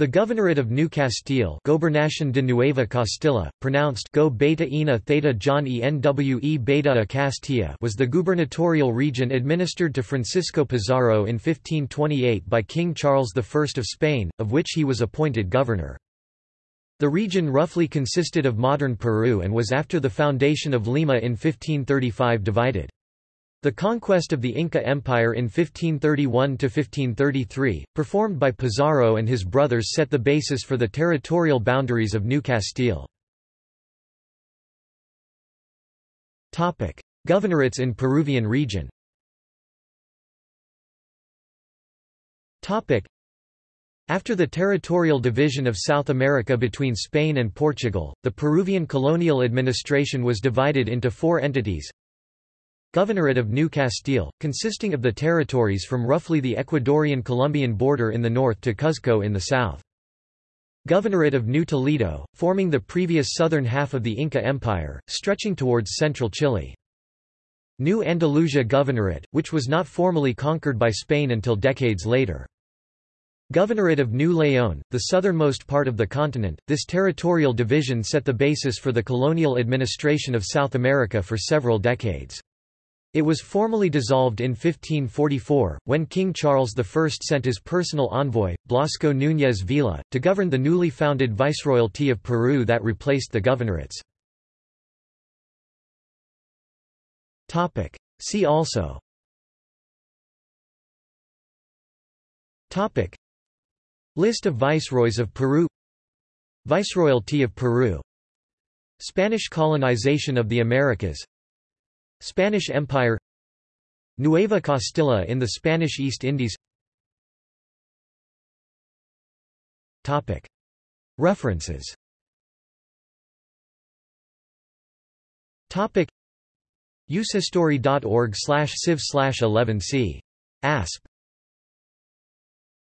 The Governorate of New Castile Gobernación de Nueva Castilla, pronounced Go Beta Ina Theta John Enwe Beta Castilla was the gubernatorial region administered to Francisco Pizarro in 1528 by King Charles I of Spain, of which he was appointed governor. The region roughly consisted of modern Peru and was after the foundation of Lima in 1535 divided. The conquest of the Inca Empire in 1531–1533, performed by Pizarro and his brothers set the basis for the territorial boundaries of New Castile. Governorates in Peruvian region. After the territorial division of South America between Spain and Portugal, the Peruvian colonial administration was divided into four entities Governorate of New Castile, consisting of the territories from roughly the Ecuadorian-Colombian border in the north to Cuzco in the south. Governorate of New Toledo, forming the previous southern half of the Inca Empire, stretching towards central Chile. New Andalusia Governorate, which was not formally conquered by Spain until decades later. Governorate of New León, the southernmost part of the continent, this territorial division set the basis for the colonial administration of South America for several decades. It was formally dissolved in 1544, when King Charles I sent his personal envoy, Blasco Núñez Vela, to govern the newly founded Viceroyalty of Peru that replaced the governorates. See also. Topic. List of viceroys of Peru. Viceroyalty of Peru. Spanish colonization of the Americas Spanish Empire Nueva Castilla in the Spanish East Indies. References. Usehistory.org slash civ slash 11c. ASP